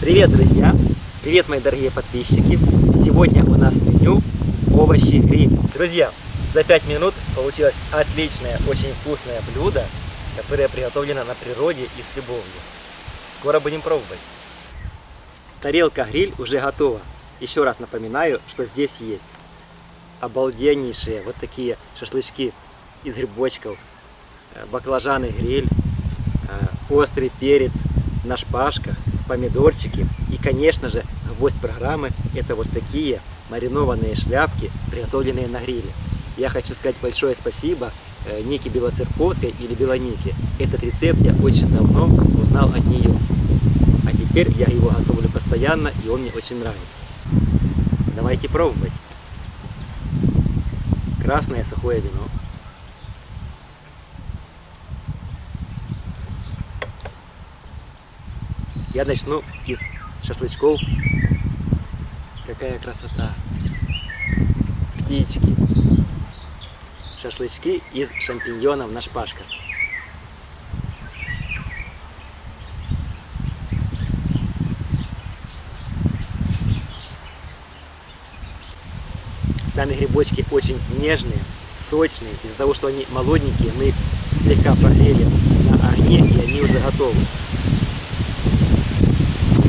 Привет, друзья! Привет, мои дорогие подписчики! Сегодня у нас меню овощи гриль. Друзья, за 5 минут получилось отличное, очень вкусное блюдо, которое приготовлено на природе и с любовью. Скоро будем пробовать. Тарелка гриль уже готова. Еще раз напоминаю, что здесь есть обалденнейшие вот такие шашлычки из грибочков, э, баклажаны гриль, э, острый перец на шпажках, помидорчики и, конечно же, гвоздь программы это вот такие маринованные шляпки, приготовленные на гриле. Я хочу сказать большое спасибо э, Нике Белоцерковской или Белонике. Этот рецепт я очень давно узнал от нее. А теперь я его готовлю постоянно и он мне очень нравится. Давайте пробовать. Красное сухое вино. Я начну из шашлычков. Какая красота! Птички. Шашлычки из шампиньонов на шпажках. Сами грибочки очень нежные, сочные. Из-за того, что они молоденькие, мы их слегка прогрели на огне, и они уже готовы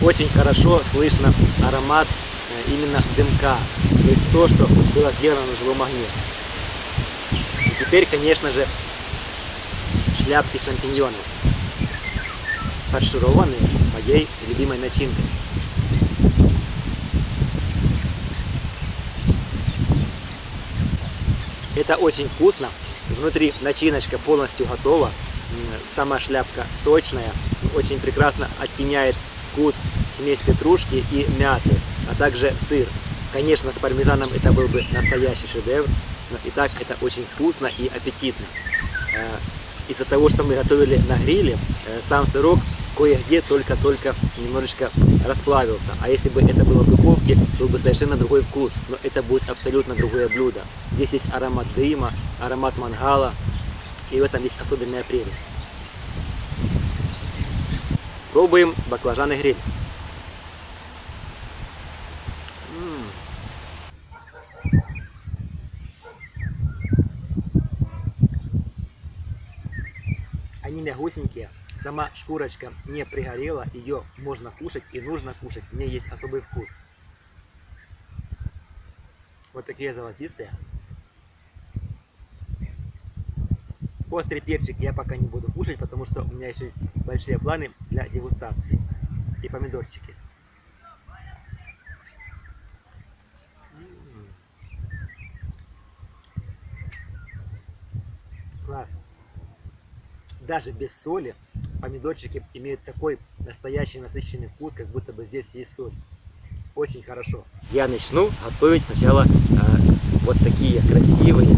очень хорошо слышно аромат э, именно дымка, то есть то, что было сделано на живом огне. И теперь, конечно же, шляпки шампиньонов, фаршированные моей любимой начинкой. Это очень вкусно. Внутри начиночка полностью готова. Сама шляпка сочная, очень прекрасно оттеняет вкус смесь петрушки и мяты, а также сыр. Конечно, с пармезаном это был бы настоящий шедевр, но и так это очень вкусно и аппетитно. Э, из-за того, что мы готовили на гриле, э, сам сырок кое-где только-только немножечко расплавился. А если бы это было в духовке, был бы совершенно другой вкус. Но это будет абсолютно другое блюдо. Здесь есть аромат дыма, аромат мангала, и в этом есть особенная прелесть. Пробуем баклажаны гриль. Они мягусенькие, сама шкурочка не пригорела, ее можно кушать и нужно кушать, в ней есть особый вкус. Вот такие золотистые. Острый перчик я пока не буду кушать, потому что у меня еще есть большие планы для дегустации. И помидорчики. Класс. Даже без соли помидорчики имеют такой настоящий насыщенный вкус, как будто бы здесь есть соль. Очень хорошо. Я начну готовить сначала э, вот такие красивые,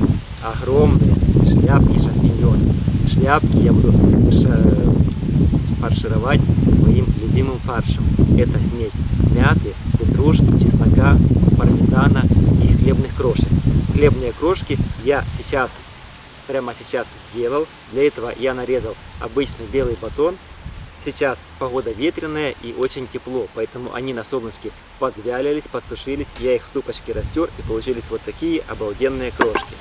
огромные шляпки шампиньонов. Шляпки я буду фаршировать своим любимым фаршем. Это смесь мяты, петрушки, чеснока, пармезана и хлебных крошек. Хлебные крошки я сейчас, прямо сейчас сделал. Для этого я нарезал обычный белый батон. Сейчас погода ветреная и очень тепло, поэтому они на солнышке подвялились, подсушились. Я их в ступочке растер и получились вот такие обалденные крошки.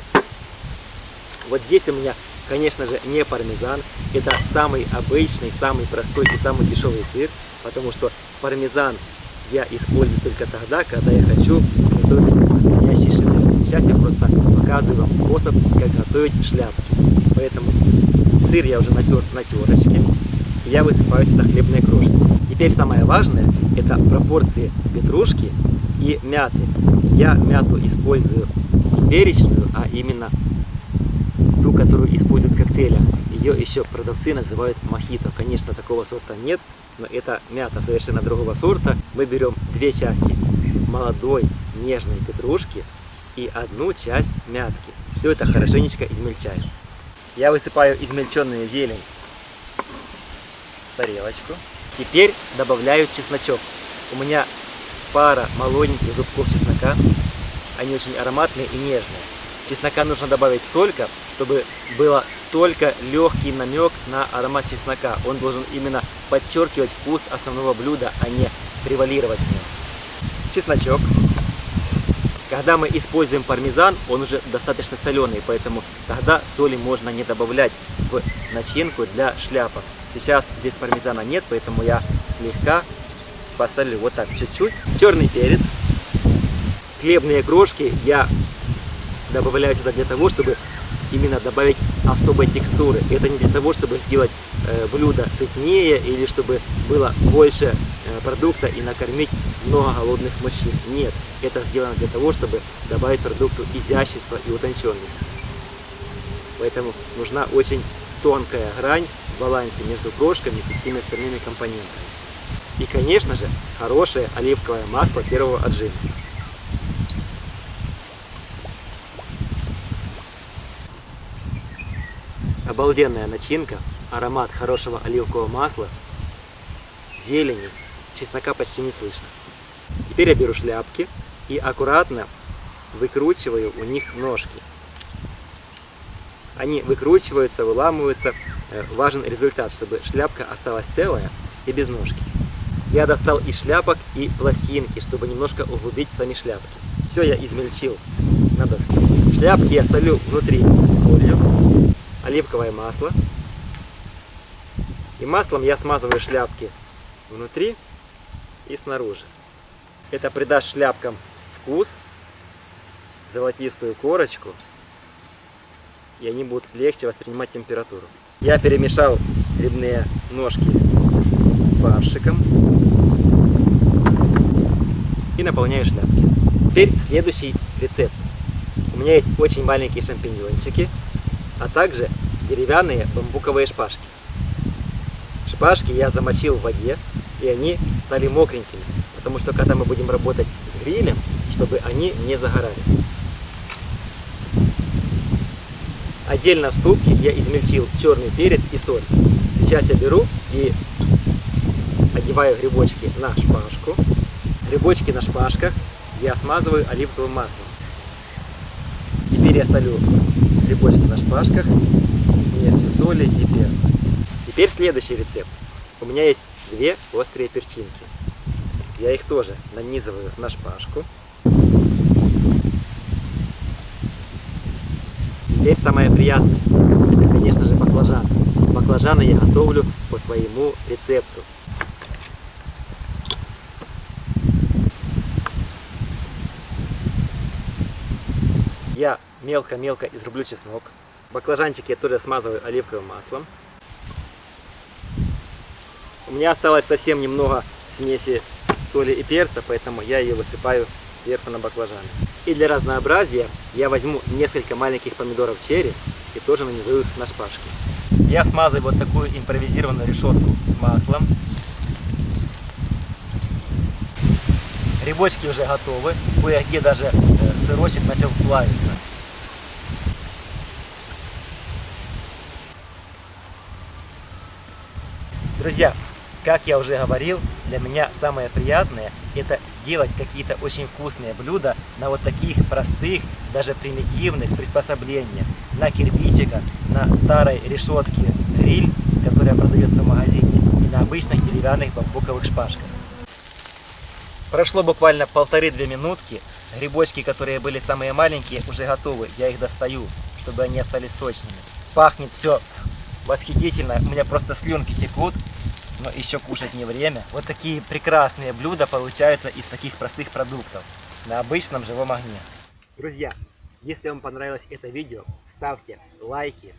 Вот здесь у меня, конечно же, не пармезан. Это самый обычный, самый простой и самый дешевый сыр, потому что пармезан я использую только тогда, когда я хочу готовить настоящий шедевр. Сейчас я просто показываю вам способ, как готовить шляпки. Поэтому сыр я уже натер на терочке, я высыпаю сюда хлебные крошки. Теперь самое важное, это пропорции петрушки и мяты. Я мяту использую перечную, а именно ту, которую используют в коктейлях. Ее еще продавцы называют мохито. Конечно, такого сорта нет, но это мята совершенно другого сорта. Мы берем две части молодой нежной петрушки и одну часть мятки. Все это хорошенечко измельчаем. Я высыпаю измельченную зелень в тарелочку. Теперь добавляю чесночок. У меня пара молоденьких зубков чеснока. Они очень ароматные и нежные. Чеснока нужно добавить столько, чтобы было только легкий намек на аромат чеснока. Он должен именно подчеркивать вкус основного блюда, а не превалировать в нем. Чесночок. Когда мы используем пармезан, он уже достаточно соленый, поэтому тогда соли можно не добавлять в начинку для шляпок. Сейчас здесь пармезана нет, поэтому я слегка посолю вот так чуть-чуть. Черный перец. Хлебные крошки я добавляю сюда для того, чтобы именно добавить особой текстуры. Это не для того, чтобы сделать э, блюдо сытнее или чтобы было больше э, продукта и накормить много голодных мужчин. Нет, это сделано для того, чтобы добавить продукту изящества и утонченности. Поэтому нужна очень тонкая грань в балансе между крошками и всеми остальными компонентами. И, конечно же, хорошее оливковое масло первого отжима. Обалденная начинка, аромат хорошего оливкового масла, зелени, чеснока почти не слышно. Теперь я беру шляпки и аккуратно выкручиваю у них ножки. Они выкручиваются, выламываются. Э, важен результат, чтобы шляпка осталась целая и без ножки. Я достал и шляпок, и пластинки, чтобы немножко углубить сами шляпки. Все я измельчил на доске. Шляпки я солю внутри солью оливковое масло. И маслом я смазываю шляпки внутри и снаружи. Это придаст шляпкам вкус, золотистую корочку, и они будут легче воспринимать температуру. Я перемешал грибные ножки фаршиком и наполняю шляпки. Теперь следующий рецепт. У меня есть очень маленькие шампиньончики, а также деревянные бамбуковые шпажки. Шпажки я замочил в воде, и они стали мокренькими, потому что когда мы будем работать с грилем, чтобы они не загорались. Отдельно в ступке я измельчил черный перец и соль. Сейчас я беру и одеваю грибочки на шпажку. Грибочки на шпажках я смазываю оливковым маслом. Теперь я солю грибочки на шпажках смесью соли и перца. Теперь следующий рецепт. У меня есть две острые перчинки. Я их тоже нанизываю на шпажку. Теперь самое приятное, это, конечно же, баклажаны. Баклажаны я готовлю по своему рецепту. Я мелко-мелко изрублю чеснок. Баклажанчики я тоже смазываю оливковым маслом. У меня осталось совсем немного смеси соли и перца, поэтому я ее высыпаю сверху на баклажаны. И для разнообразия я возьму несколько маленьких помидоров черри и тоже нанизу их на шпажки. Я смазываю вот такую импровизированную решетку маслом. Грибочки уже готовы, кое-где даже э, сырочек начал плавиться. Друзья, как я уже говорил, для меня самое приятное это сделать какие-то очень вкусные блюда на вот таких простых, даже примитивных приспособлениях. На кирпичиках, на старой решетке гриль, которая продается в магазине, и на обычных деревянных бамбуковых шпажках. Прошло буквально полторы-две минутки. Грибочки, которые были самые маленькие, уже готовы. Я их достаю, чтобы они остались сочными. Пахнет все восхитительно. У меня просто слюнки текут. Но еще кушать не время. Вот такие прекрасные блюда получаются из таких простых продуктов. На обычном живом огне. Друзья, если вам понравилось это видео, ставьте лайки,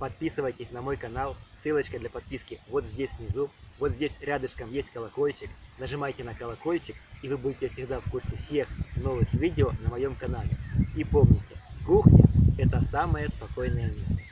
подписывайтесь на мой канал. Ссылочка для подписки вот здесь внизу. Вот здесь рядышком есть колокольчик. Нажимайте на колокольчик, и вы будете всегда в курсе всех новых видео на моем канале. И помните, кухня – это самое спокойное место.